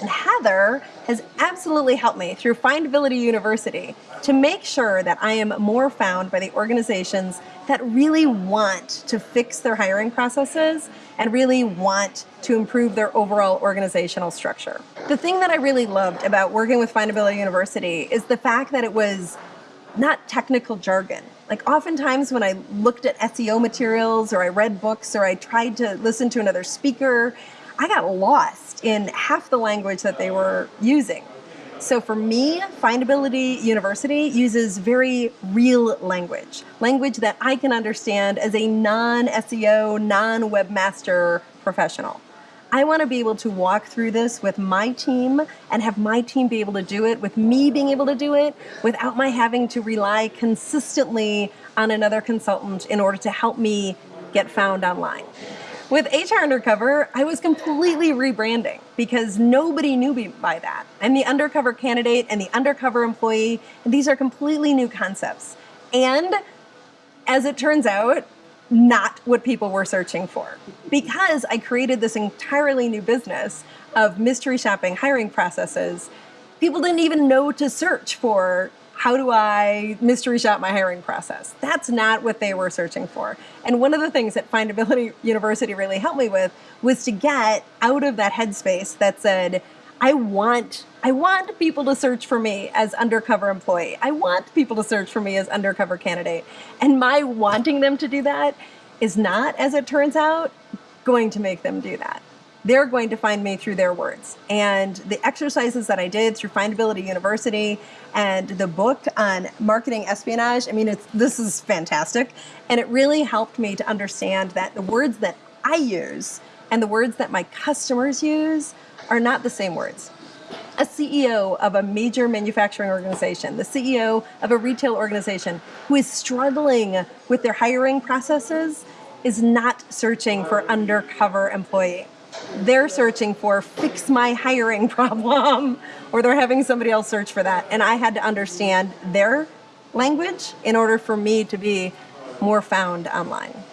And Heather has absolutely helped me through Findability University to make sure that I am more found by the organizations that really want to fix their hiring processes and really want to improve their overall organizational structure. The thing that I really loved about working with Findability University is the fact that it was not technical jargon. Like oftentimes when I looked at SEO materials or I read books or I tried to listen to another speaker, I got lost in half the language that they were using. So for me, Findability University uses very real language, language that I can understand as a non-SEO, non-webmaster professional. I want to be able to walk through this with my team and have my team be able to do it, with me being able to do it, without my having to rely consistently on another consultant in order to help me get found online. With HR Undercover, I was completely rebranding because nobody knew me by that. I'm the undercover candidate and the undercover employee, and these are completely new concepts. And as it turns out, not what people were searching for. Because I created this entirely new business of mystery shopping hiring processes, people didn't even know to search for how do I mystery shop my hiring process? That's not what they were searching for. And one of the things that Findability University really helped me with was to get out of that headspace that said, I want I want people to search for me as undercover employee. I want people to search for me as undercover candidate. And my wanting them to do that is not, as it turns out, going to make them do that they're going to find me through their words. And the exercises that I did through Findability University and the book on marketing espionage, I mean, it's, this is fantastic. And it really helped me to understand that the words that I use and the words that my customers use are not the same words. A CEO of a major manufacturing organization, the CEO of a retail organization who is struggling with their hiring processes is not searching for undercover employee they're searching for fix my hiring problem or they're having somebody else search for that. And I had to understand their language in order for me to be more found online.